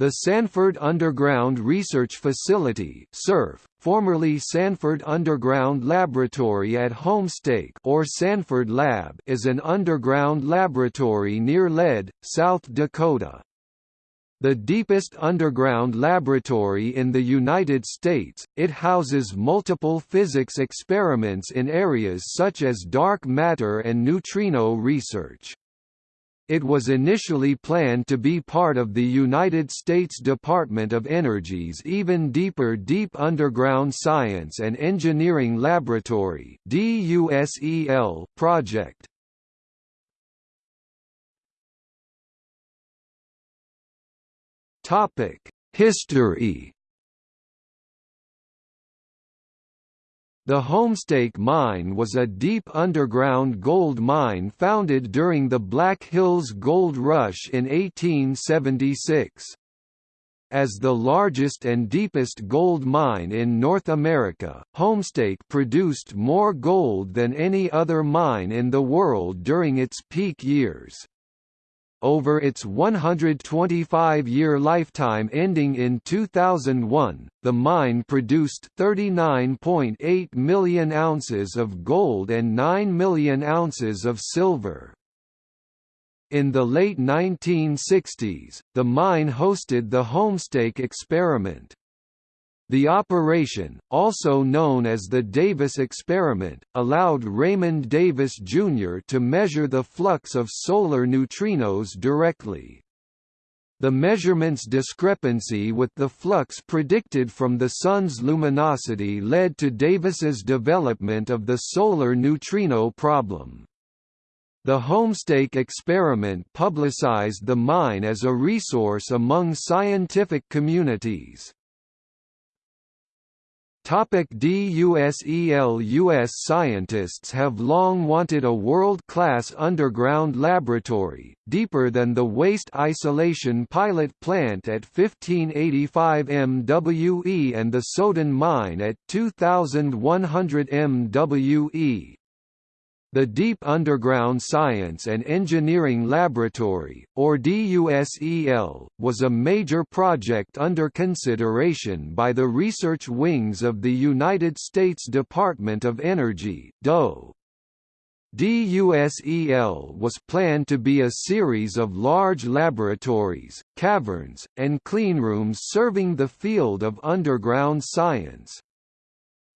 The Sanford Underground Research Facility (SURF), formerly Sanford Underground Laboratory at Homestake or Sanford Lab, is an underground laboratory near Lead, South Dakota. The deepest underground laboratory in the United States, it houses multiple physics experiments in areas such as dark matter and neutrino research. It was initially planned to be part of the United States Department of Energy's Even Deeper Deep Underground Science and Engineering Laboratory project. History The Homestake Mine was a deep underground gold mine founded during the Black Hills Gold Rush in 1876. As the largest and deepest gold mine in North America, Homestake produced more gold than any other mine in the world during its peak years. Over its 125-year lifetime ending in 2001, the mine produced 39.8 million ounces of gold and 9 million ounces of silver. In the late 1960s, the mine hosted the Homestake experiment. The operation, also known as the Davis experiment, allowed Raymond Davis Jr. to measure the flux of solar neutrinos directly. The measurement's discrepancy with the flux predicted from the Sun's luminosity led to Davis's development of the solar neutrino problem. The Homestake experiment publicized the mine as a resource among scientific communities. Topic DUSEL US scientists have long wanted a world-class underground laboratory, deeper than the waste isolation pilot plant at 1585 MWE and the Soudan mine at 2100 MWE. The Deep Underground Science and Engineering Laboratory, or DUSEL, was a major project under consideration by the research wings of the United States Department of Energy DOE. DUSEL was planned to be a series of large laboratories, caverns, and cleanrooms serving the field of underground science.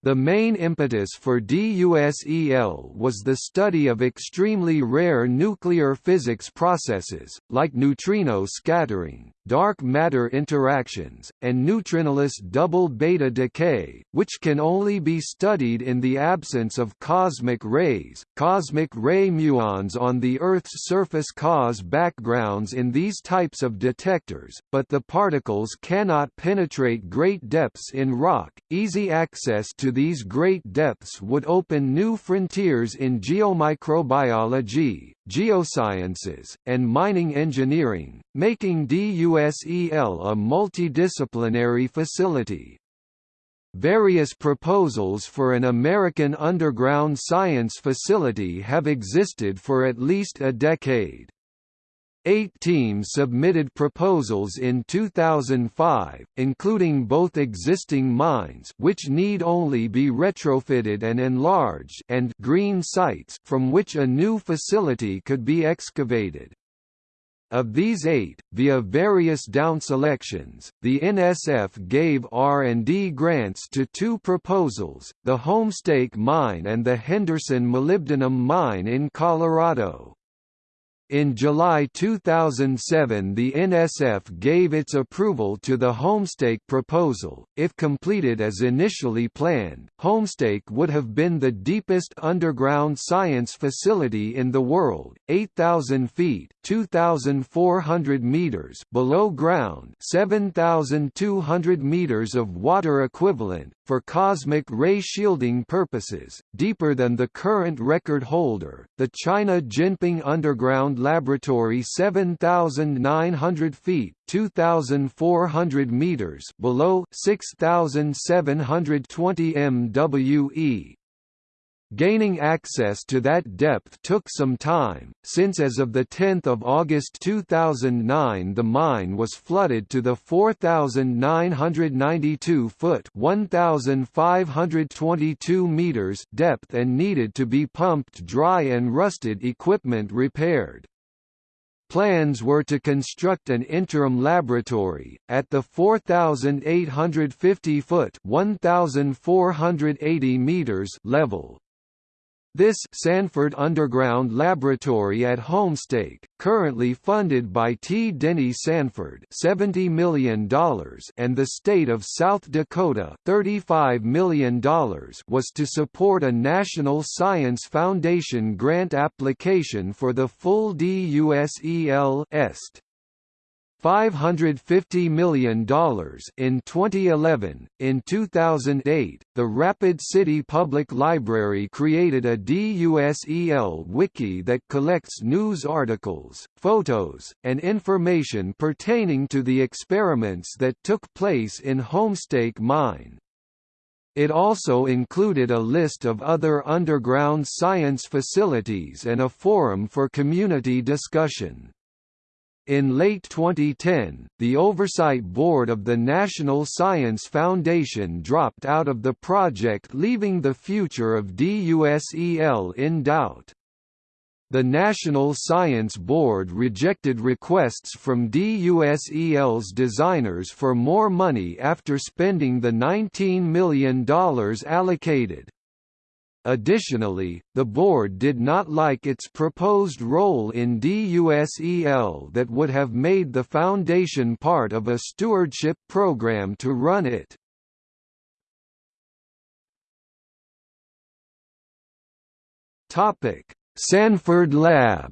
The main impetus for DUSEL was the study of extremely rare nuclear physics processes, like neutrino scattering, dark matter interactions, and neutrinoless double beta decay, which can only be studied in the absence of cosmic rays. Cosmic ray muons on the Earth's surface cause backgrounds in these types of detectors, but the particles cannot penetrate great depths in rock. Easy access to these great depths would open new frontiers in geomicrobiology, geosciences, and mining engineering, making DUSEL a multidisciplinary facility. Various proposals for an American underground science facility have existed for at least a decade. Eight teams submitted proposals in 2005, including both existing mines which need only be retrofitted and enlarged and green sites from which a new facility could be excavated. Of these eight, via various down selections, the NSF gave R&D grants to two proposals, the Homestake Mine and the Henderson Molybdenum Mine in Colorado. In July 2007 the NSF gave its approval to the Homestake proposal. If completed as initially planned, Homestake would have been the deepest underground science facility in the world, 8,000 feet 2,400 meters below ground 7,200 meters of water equivalent, for cosmic ray shielding purposes, deeper than the current record holder, the China Jinping Underground Laboratory 7,900 feet 2,400 meters below 6,720 MWE. Gaining access to that depth took some time, since as of 10 August 2009 the mine was flooded to the 4,992-foot 1,522 meters depth and needed to be pumped dry and rusted equipment repaired. Plans were to construct an interim laboratory, at the 4,850-foot level, this Sanford Underground Laboratory at Homestake, currently funded by T. Denny Sanford $70 million and the state of South Dakota $35 million was to support a National Science Foundation grant application for the full DUSEL EST. $550 million in 2011. In 2008, the Rapid City Public Library created a DUSEL wiki that collects news articles, photos, and information pertaining to the experiments that took place in Homestake Mine. It also included a list of other underground science facilities and a forum for community discussion. In late 2010, the Oversight Board of the National Science Foundation dropped out of the project leaving the future of DUSEL in doubt. The National Science Board rejected requests from DUSEL's designers for more money after spending the $19 million allocated. Additionally, the board did not like its proposed role in DUSEL that would have made the foundation part of a stewardship program to run it. Sanford Lab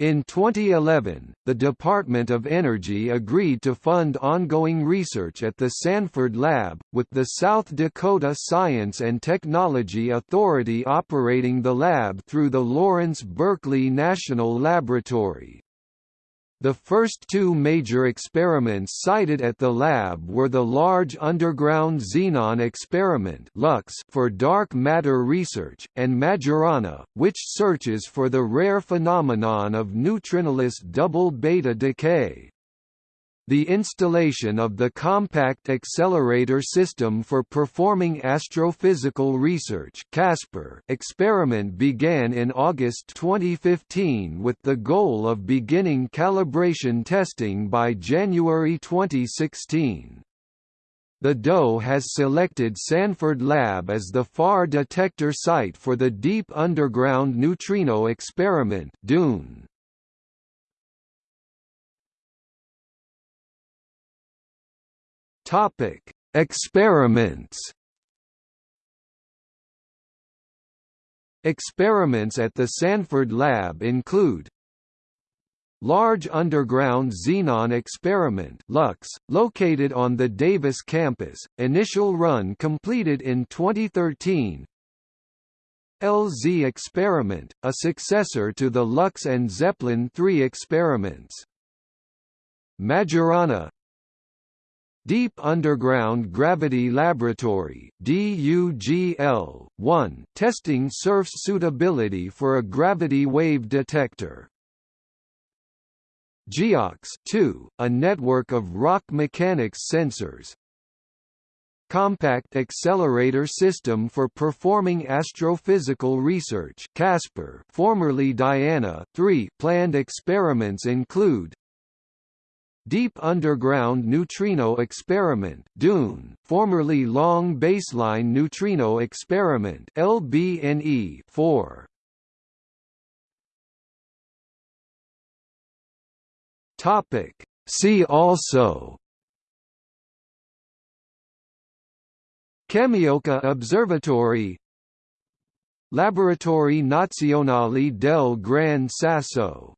In 2011, the Department of Energy agreed to fund ongoing research at the Sanford Lab, with the South Dakota Science and Technology Authority operating the lab through the Lawrence Berkeley National Laboratory. The first two major experiments cited at the lab were the Large Underground Xenon Experiment for dark matter research, and Majorana, which searches for the rare phenomenon of neutrinoless double beta decay. The installation of the Compact Accelerator System for Performing Astrophysical Research CASPER experiment began in August 2015 with the goal of beginning calibration testing by January 2016. The DOE has selected Sanford Lab as the FAR detector site for the Deep Underground Neutrino Experiment DUNE. Topic: Experiments. Experiments at the Sanford Lab include Large Underground Xenon Experiment LUX, located on the Davis campus, initial run completed in 2013 LZ Experiment, a successor to the LUX and ZEPLIN 3 experiments Majorana Deep Underground Gravity Laboratory DUGL, 1, testing SURF's suitability for a gravity wave detector. GEOX 2, a network of rock mechanics sensors. Compact Accelerator System for Performing Astrophysical Research CASPER, formerly Diana 3 planned experiments include Deep Underground Neutrino Experiment DUNE, formerly Long Baseline Neutrino Experiment LBNE 4. Topic. See also. Kamioka Observatory. Laboratori Nazionali del Gran Sasso